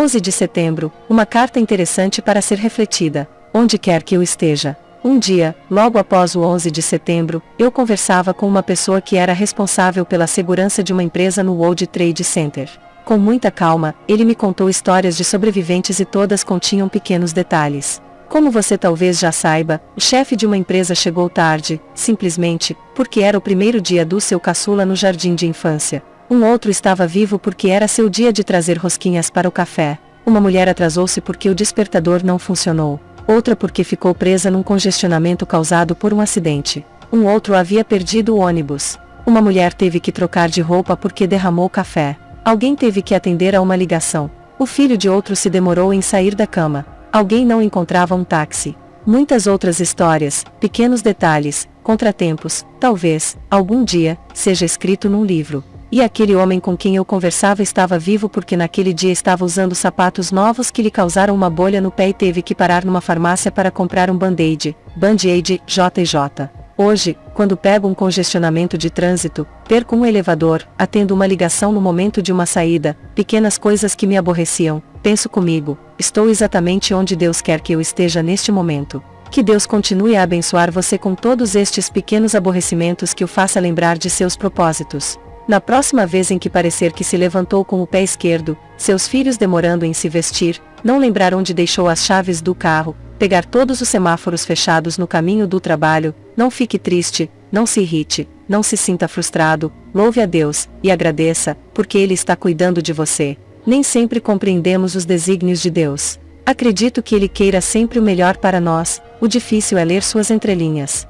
11 de setembro, uma carta interessante para ser refletida, onde quer que eu esteja. Um dia, logo após o 11 de setembro, eu conversava com uma pessoa que era responsável pela segurança de uma empresa no World Trade Center. Com muita calma, ele me contou histórias de sobreviventes e todas continham pequenos detalhes. Como você talvez já saiba, o chefe de uma empresa chegou tarde, simplesmente, porque era o primeiro dia do seu caçula no jardim de infância. Um outro estava vivo porque era seu dia de trazer rosquinhas para o café. Uma mulher atrasou-se porque o despertador não funcionou. Outra porque ficou presa num congestionamento causado por um acidente. Um outro havia perdido o ônibus. Uma mulher teve que trocar de roupa porque derramou café. Alguém teve que atender a uma ligação. O filho de outro se demorou em sair da cama. Alguém não encontrava um táxi. Muitas outras histórias, pequenos detalhes, contratempos, talvez, algum dia, seja escrito num livro. E aquele homem com quem eu conversava estava vivo porque naquele dia estava usando sapatos novos que lhe causaram uma bolha no pé e teve que parar numa farmácia para comprar um band-aid, band-aid, JJ. Hoje, quando pego um congestionamento de trânsito, perco um elevador, atendo uma ligação no momento de uma saída, pequenas coisas que me aborreciam, penso comigo, estou exatamente onde Deus quer que eu esteja neste momento. Que Deus continue a abençoar você com todos estes pequenos aborrecimentos que o faça lembrar de seus propósitos. Na próxima vez em que parecer que se levantou com o pé esquerdo, seus filhos demorando em se vestir, não lembrar onde deixou as chaves do carro, pegar todos os semáforos fechados no caminho do trabalho, não fique triste, não se irrite, não se sinta frustrado, louve a Deus, e agradeça, porque Ele está cuidando de você. Nem sempre compreendemos os desígnios de Deus. Acredito que Ele queira sempre o melhor para nós, o difícil é ler suas entrelinhas.